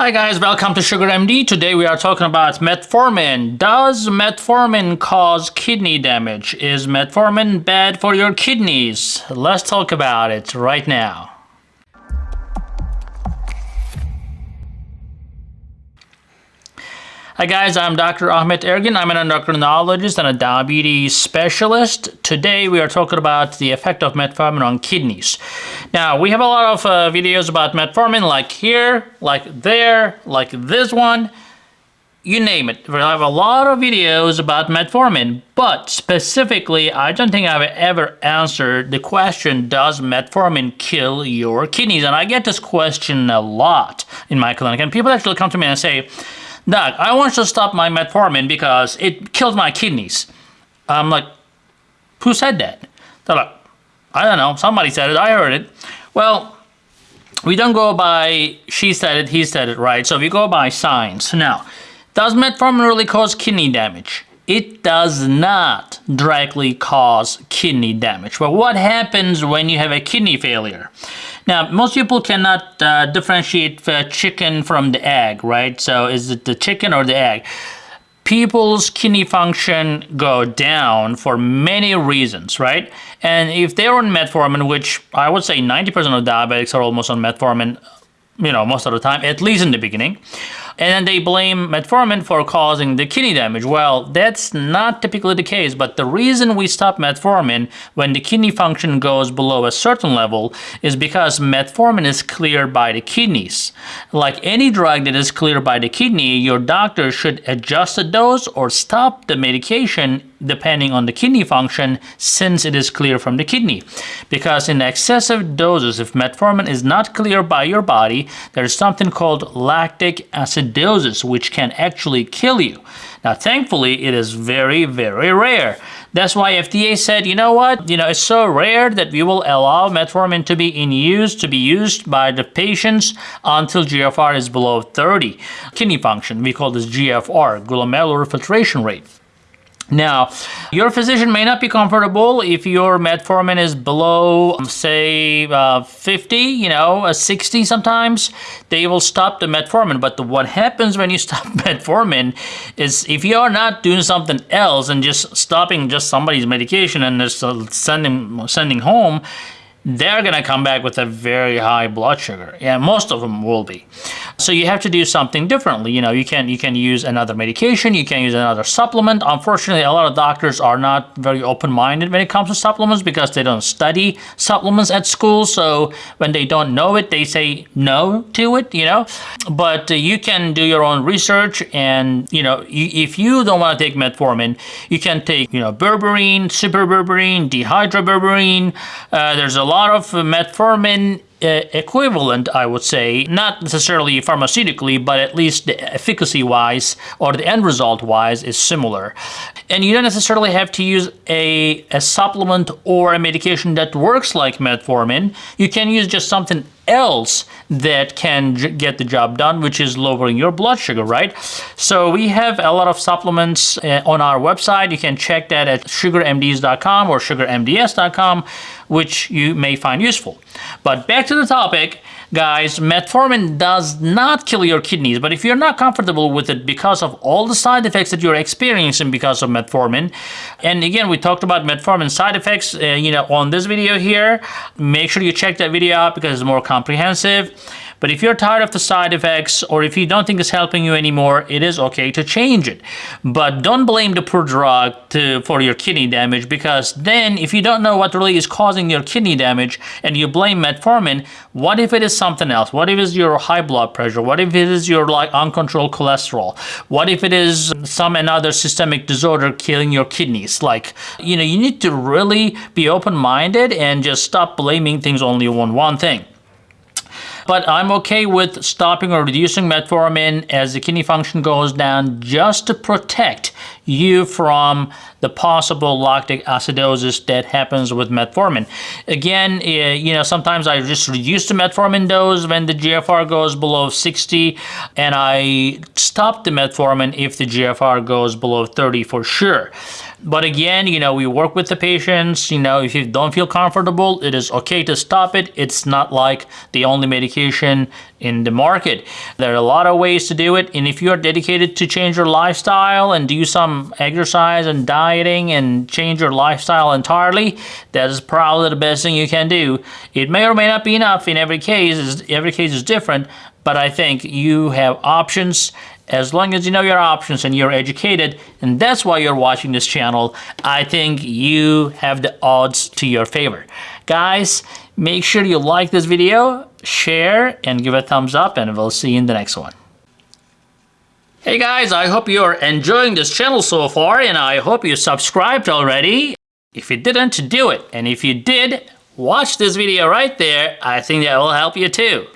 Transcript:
Hi guys, welcome to Sugar MD. Today we are talking about metformin. Does metformin cause kidney damage? Is metformin bad for your kidneys? Let's talk about it right now. Hi guys, I'm Dr. Ahmet Ergin. I'm an endocrinologist and a diabetes specialist. Today we are talking about the effect of metformin on kidneys. Now, we have a lot of uh, videos about metformin like here, like there, like this one, you name it. We have a lot of videos about metformin, but specifically, I don't think I've ever answered the question, does metformin kill your kidneys? And I get this question a lot in my clinic, and people actually come to me and say, Doc, I want to stop my metformin because it kills my kidneys. I'm like, who said that? They're like, I don't know, somebody said it, I heard it. Well, we don't go by she said it, he said it, right? So we go by science. Now, does metformin really cause kidney damage? It does not directly cause kidney damage. But what happens when you have a kidney failure? Now, most people cannot uh, differentiate the chicken from the egg, right? So is it the chicken or the egg? People's kidney function go down for many reasons, right? And if they're on metformin, which I would say 90% of diabetics are almost on metformin, you know, most of the time, at least in the beginning, and then they blame metformin for causing the kidney damage. Well, that's not typically the case, but the reason we stop metformin when the kidney function goes below a certain level is because metformin is cleared by the kidneys. Like any drug that is cleared by the kidney, your doctor should adjust the dose or stop the medication depending on the kidney function since it is clear from the kidney. Because in excessive doses, if metformin is not cleared by your body, there's something called lactic acidosis, which can actually kill you. Now, thankfully, it is very, very rare. That's why FDA said, you know what, you know, it's so rare that we will allow metformin to be in use, to be used by the patients until GFR is below 30. Kidney function, we call this GFR, glomerular filtration rate. Now, your physician may not be comfortable if your metformin is below, um, say, uh, 50, you know, a 60 sometimes, they will stop the metformin. But the, what happens when you stop metformin is if you are not doing something else and just stopping just somebody's medication and just uh, sending, sending home, they're going to come back with a very high blood sugar. Yeah, most of them will be. So you have to do something differently. You know, you can you can use another medication, you can use another supplement. Unfortunately, a lot of doctors are not very open-minded when it comes to supplements because they don't study supplements at school. So when they don't know it, they say no to it, you know. But uh, you can do your own research and, you know, if you don't want to take metformin, you can take, you know, berberine, super berberine, dihydroberberine. Uh, there's a lot of metformin equivalent, I would say, not necessarily pharmaceutically, but at least the efficacy-wise or the end result-wise is similar. And you don't necessarily have to use a, a supplement or a medication that works like metformin. You can use just something else that can get the job done, which is lowering your blood sugar, right? So we have a lot of supplements uh, on our website. You can check that at sugarmds.com or sugarmds.com, which you may find useful. But back to the topic, guys, metformin does not kill your kidneys, but if you're not comfortable with it because of all the side effects that you're experiencing because of metformin, and again, we talked about metformin side effects, uh, you know, on this video here, make sure you check that video out because it's more comprehensive. But if you're tired of the side effects or if you don't think it's helping you anymore, it is okay to change it. But don't blame the poor drug to, for your kidney damage because then if you don't know what really is causing your kidney damage and you blame metformin, what if it is something else? What if it's your high blood pressure? What if it is your like uncontrolled cholesterol? What if it is some another systemic disorder killing your kidneys? Like, you know, you need to really be open-minded and just stop blaming things only on one thing but I'm okay with stopping or reducing metformin as the kidney function goes down just to protect you from the possible lactic acidosis that happens with metformin. Again, eh, you know, sometimes I just reduce the metformin dose when the GFR goes below 60, and I stop the metformin if the GFR goes below 30 for sure. But again, you know, we work with the patients. You know, if you don't feel comfortable, it is okay to stop it. It's not like the only medication in the market. There are a lot of ways to do it. And if you are dedicated to change your lifestyle and do some exercise and dieting and change your lifestyle entirely, that is probably the best thing you can do. It may or may not be enough in every case. Is every case is different, but I think you have options as long as you know your options and you're educated, and that's why you're watching this channel, I think you have the odds to your favor. Guys, make sure you like this video, share, and give a thumbs up, and we'll see you in the next one. Hey guys, I hope you're enjoying this channel so far, and I hope you subscribed already. If you didn't, do it. And if you did, watch this video right there. I think that will help you too.